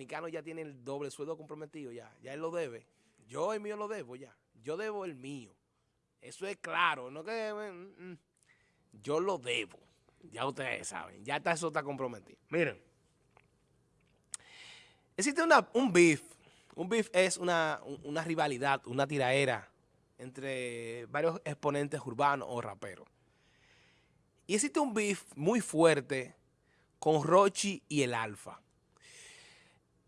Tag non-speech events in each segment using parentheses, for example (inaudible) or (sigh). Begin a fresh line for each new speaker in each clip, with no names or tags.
dominicano ya tiene el doble sueldo comprometido ya. Ya él lo debe. Yo el mío lo debo ya. Yo debo el mío. Eso es claro. No que mm, mm. yo lo debo. Ya ustedes saben. Ya está, eso está comprometido. Miren. Existe un beef. Un beef es una, una rivalidad, una tiraera entre varios exponentes urbanos o raperos. Y existe un beef muy fuerte con Rochi y el Alfa.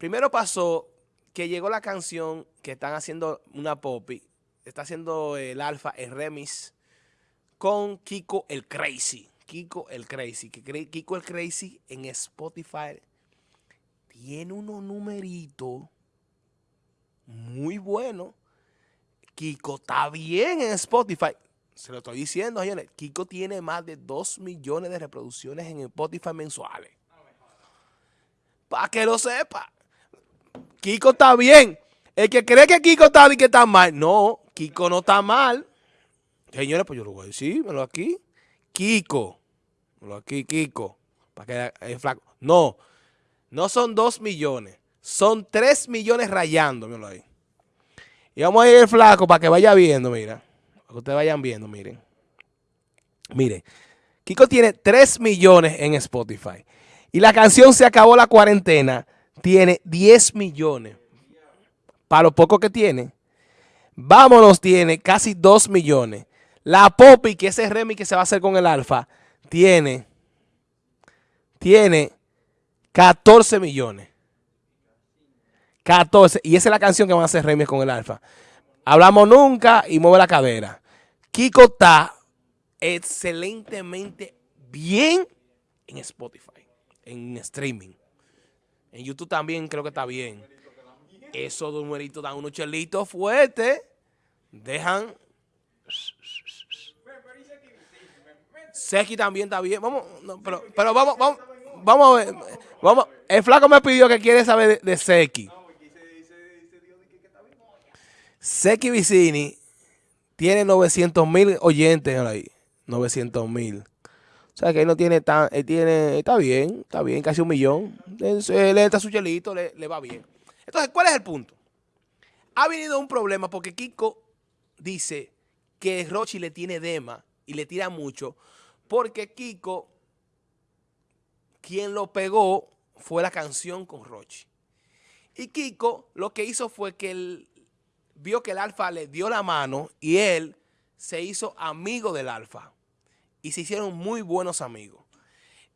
Primero pasó que llegó la canción que están haciendo una popi, está haciendo el Alfa, el remix, con Kiko el Crazy. Kiko el Crazy. Kiko el Crazy en Spotify tiene unos numeritos muy buenos. Kiko está bien en Spotify. Se lo estoy diciendo. Kiko tiene más de 2 millones de reproducciones en Spotify mensuales. Para que lo sepa. Kiko está bien. El que cree que Kiko está bien que está mal. No, Kiko no está mal. Señores, pues yo lo voy a decir, lo aquí. Kiko. lo aquí, Kiko. Para que es flaco. No, no son 2 millones. Son 3 millones rayando, míralo ahí. Y vamos a ir el flaco para que vaya viendo, mira. Para que ustedes vayan viendo, miren. Miren. Kiko tiene 3 millones en Spotify. Y la canción Se acabó la cuarentena tiene 10 millones. Para lo poco que tiene. Vámonos tiene casi 2 millones. La Poppy, que ese remix que se va a hacer con el Alfa, tiene, tiene 14 millones. 14. Y esa es la canción que van a hacer remix con el Alfa. Hablamos nunca y mueve la cadera. Kiko está excelentemente bien en Spotify, en streaming. En YouTube también creo que está bien. Esos numeritos dan unos chelitos fuertes. Dejan. Seki también está bien. Vamos, pero, pero vamos, vamos, vamos a ver. Vamos, el flaco me pidió que quiere saber de, de Seki. Seki Vicini tiene 900 mil oyentes ahí. 900 mil. O sea que él no tiene tan, él tiene, está bien, está bien, casi un millón. Él, está su chelito, le, va bien. Entonces, ¿cuál es el punto? Ha venido un problema porque Kiko dice que Rochi le tiene dema y le tira mucho porque Kiko, quien lo pegó fue la canción con Rochi. Y Kiko lo que hizo fue que él vio que el Alfa le dio la mano y él se hizo amigo del Alfa y se hicieron muy buenos amigos.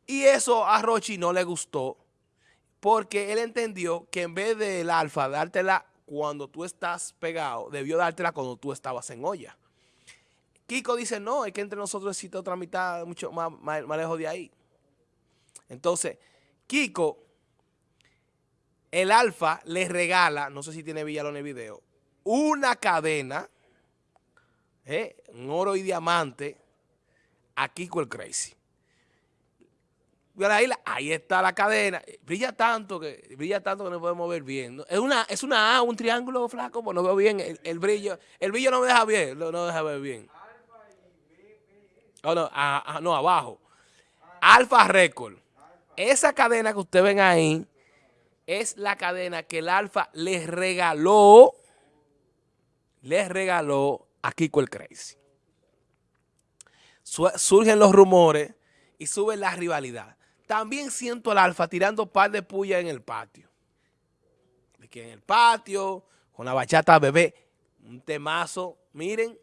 Y eso a Rochi no le gustó porque él entendió que en vez del alfa dártela cuando tú estás pegado, debió dártela cuando tú estabas en olla. Kiko dice, no, es que entre nosotros existe otra mitad mucho más, más, lejos de ahí. Entonces, Kiko, el alfa le regala, no sé si tiene Villalón el video, una cadena, eh, un oro y diamante, a Kiko el Crazy. Ahí, ahí está la cadena. Brilla tanto que brilla tanto que no podemos ver bien. Es una, es una A, un triángulo flaco, pues no veo bien el, brillo. El brillo no me deja bien, no, deja ver bien. Oh, no, no, abajo. Alfa Record. Esa cadena que ustedes ven ahí es la cadena que el Alfa les regaló, les regaló a Kiko el Crazy surgen los rumores y sube la rivalidad. También siento al Alfa tirando par de puya en el patio. en el patio, con la bachata bebé, un temazo, miren,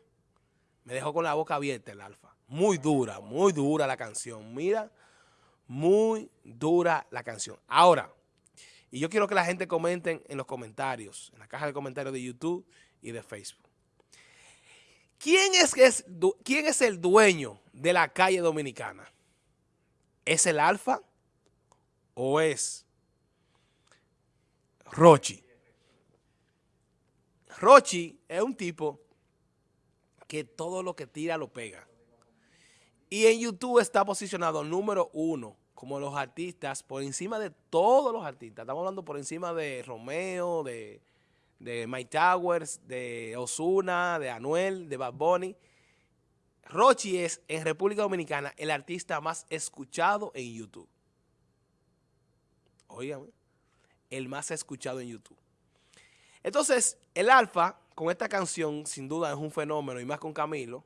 me dejó con la boca abierta el Alfa. Muy dura, muy dura la canción, mira, muy dura la canción. Ahora, y yo quiero que la gente comenten en los comentarios, en la caja de comentarios de YouTube y de Facebook. ¿Quién es, ¿Quién es el dueño de la calle dominicana? ¿Es el Alfa o es Rochi? Rochi es un tipo que todo lo que tira lo pega. Y en YouTube está posicionado número uno como los artistas, por encima de todos los artistas. Estamos hablando por encima de Romeo, de de Mike Towers, de Osuna, de Anuel, de Bad Bunny. Rochi es en República Dominicana el artista más escuchado en YouTube. Oigan, el más escuchado en YouTube. Entonces, el Alfa, con esta canción, sin duda es un fenómeno, y más con Camilo,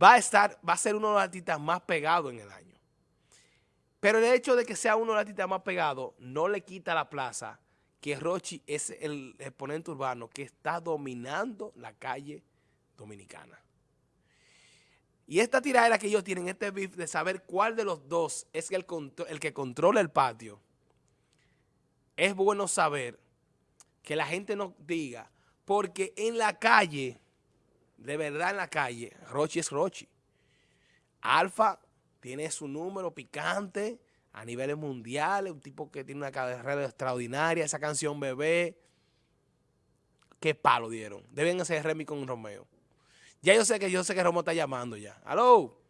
va a estar, va a ser uno de los artistas más pegados en el año. Pero el hecho de que sea uno de los artistas más pegados no le quita la plaza que Rochi es el exponente urbano que está dominando la calle dominicana. Y esta tiradera que ellos tienen, este beef de saber cuál de los dos es el, el que controla el patio, es bueno saber que la gente no diga, porque en la calle, de verdad en la calle, Rochi es Rochi. Alfa tiene su número picante a niveles mundiales, un tipo que tiene una carrera extraordinaria, esa canción Bebé, qué palo dieron. Deben hacer Remy con Romeo. Ya yo sé que yo sé que Romeo está llamando ya. ¡Aló!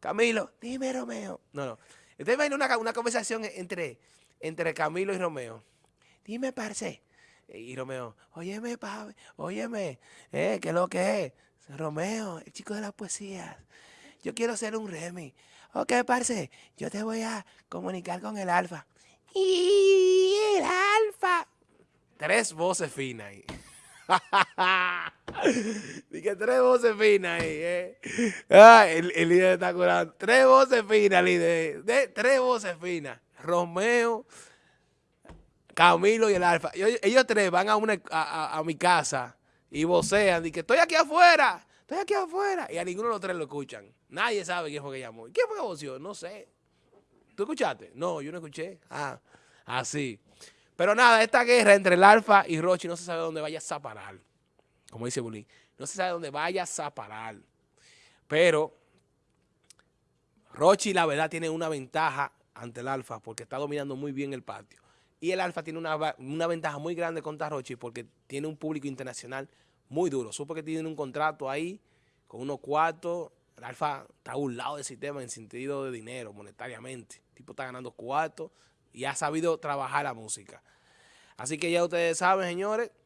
Camilo, dime Romeo. No, no. Usted imagina una, una conversación entre, entre Camilo y Romeo. Dime, parce. Y Romeo, óyeme, papi, óyeme, eh, ¿qué es lo que es? Romeo, el chico de las poesías. Yo quiero ser un Remy. Ok, parce, yo te voy a comunicar con el alfa. Y el alfa. Tres voces finas ahí. (laughs) Dije tres voces finas ahí, eh. el, líder está curando. Tres voces finas, líder. De, tres voces finas. Romeo, Camilo y el Alfa. Ellos, tres van a, una, a, mi casa y vocean. Dicen, estoy aquí afuera, estoy aquí afuera. Y a ninguno de los tres lo escuchan. Nadie sabe quién fue que llamó. ¿Quién fue que voció? No sé. ¿Tú escuchaste? No, yo no escuché. Ah, así. Pero nada, esta guerra entre el Alfa y Rochi no se sabe dónde vaya a parar. Como dice Bulín. No se sabe dónde vaya a parar. Pero Rochi, la verdad, tiene una ventaja ante el Alfa porque está dominando muy bien el patio. Y el Alfa tiene una, ventaja muy grande contra Rochi porque tiene un público internacional muy duro. Supo que tiene un contrato ahí con unos cuartos. El Alfa está a un lado del sistema en sentido de dinero, monetariamente. El tipo está ganando cuartos y ha sabido trabajar la música. Así que ya ustedes saben, señores,